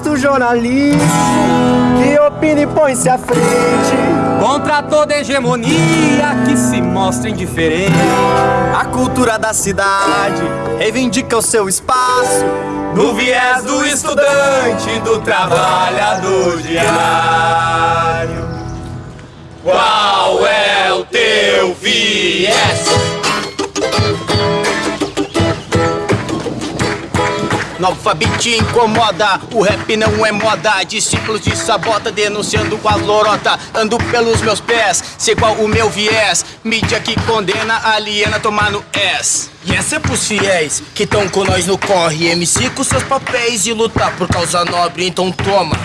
o jornalismo que opina e põe-se à frente. Contra toda hegemonia que se mostra indiferente. A cultura da cidade reivindica o seu espaço no viés do estudante, do trabalhador diário. Qual é o teu viés? Beat incomoda, o rap não é moda. Discípulos de sabota denunciando com a lorota. Ando pelos meus pés, sei qual o meu viés. Mídia que condena, aliena tomar no S. E essa é pros fiéis, que tão com nós no corre. MC com seus papéis e lutar por causa nobre, então toma.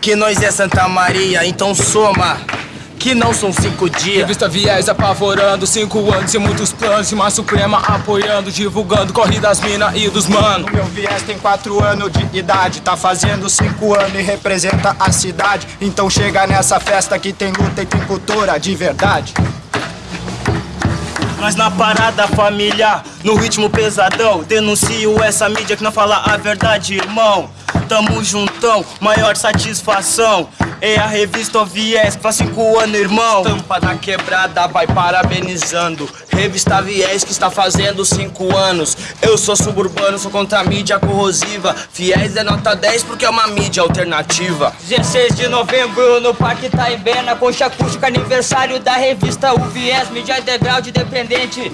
Que nós é Santa Maria, então soma que não são cinco dias. Revista Viés apavorando, cinco anos e muitos planos. Uma Suprema apoiando, divulgando, corre das mina e dos mano. Meu Viés tem quatro anos de idade, tá fazendo cinco anos e representa a cidade. Então chega nessa festa que tem luta e tem cultura de verdade. Nós na parada família, no ritmo pesadão Denuncio essa mídia que não fala a verdade, irmão Tamo juntão, maior satisfação é a revista Viés, faz cinco anos, irmão. Tampa da quebrada, vai parabenizando. Revista Viés que está fazendo cinco anos. Eu sou suburbano, sou contra a mídia corrosiva. Fiéis é nota 10 porque é uma mídia alternativa. 16 de novembro no Parque Taibena, concha acústica, aniversário da revista O Viés, mídia underground independente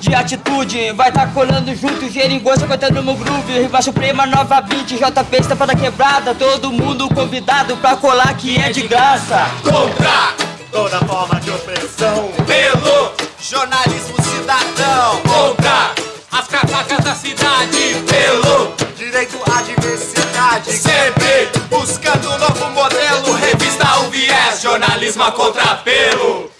de atitude. Vai tá colando junto, geringosta cantando no groove. Riva Suprema, Nova Beat, JP, estampa da quebrada. Todo mundo convidado pra colar que é de graça. Contra toda forma de opressão Pelo jornalismo cidadão. Contra as cavacas da cidade Pelo direito à diversidade. Sempre buscando um novo modelo Revista o viés, jornalismo a contrapelo